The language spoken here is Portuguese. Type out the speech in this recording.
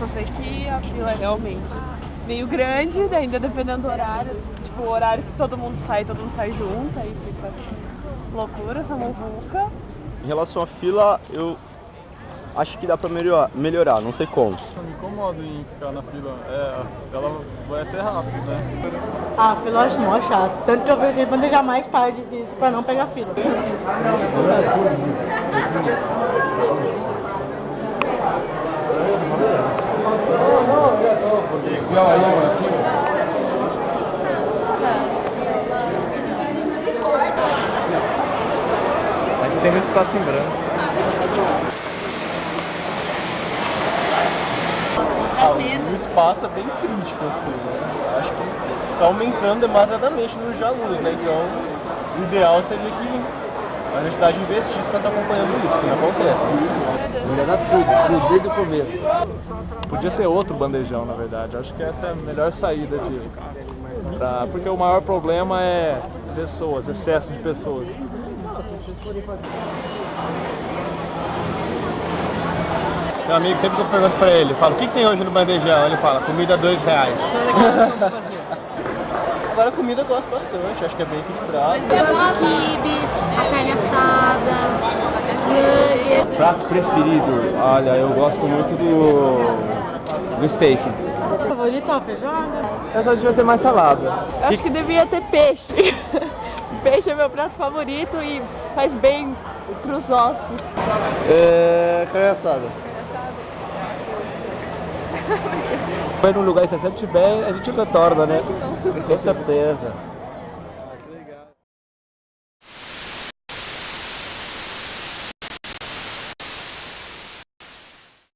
só sei que a fila é realmente meio grande, ainda dependendo do horário. Tipo, o horário que todo mundo sai, todo mundo sai junto, aí fica loucura essa muvuca. Em relação à fila, eu acho que dá pra melhorar, melhorar não sei como. Eu me incomodo em ficar na fila. É, ela vai até rápido, né? Ah, fila eu acho mó chato. Tanto que eu vejo quando eu jamais paro de pra não pegar fila. Aqui tem muito espaço em branco. Ah, o espaço é bem crítico, assim, né? Acho que tá aumentando demasiadamente no alunos, né? Então, o ideal seria que a universidade investisse para estar acompanhando isso, que não acontece. Melhorar tudo, desde o começo. Podia ter outro bandejão, na verdade. Acho que essa é a melhor saída de. Pra, porque o maior problema é pessoas, excesso de pessoas. Meu amigo, sempre pergunto pra ele, falo, o que, que tem hoje no bandejão? Ele fala, comida dois reais. Agora a comida eu gosto bastante, acho que é bem equilibrado. O quibe, a carne assada. Prato preferido, olha, eu gosto muito do, do steak. Favorito é a feijoada? Eu só devia ter mais salada. Eu acho que devia ter peixe. peixe é meu prato favorito e faz bem pros ossos. É, carne assada. Vai num lugar que você sempre tiver, a gente retorna, né? Com certeza.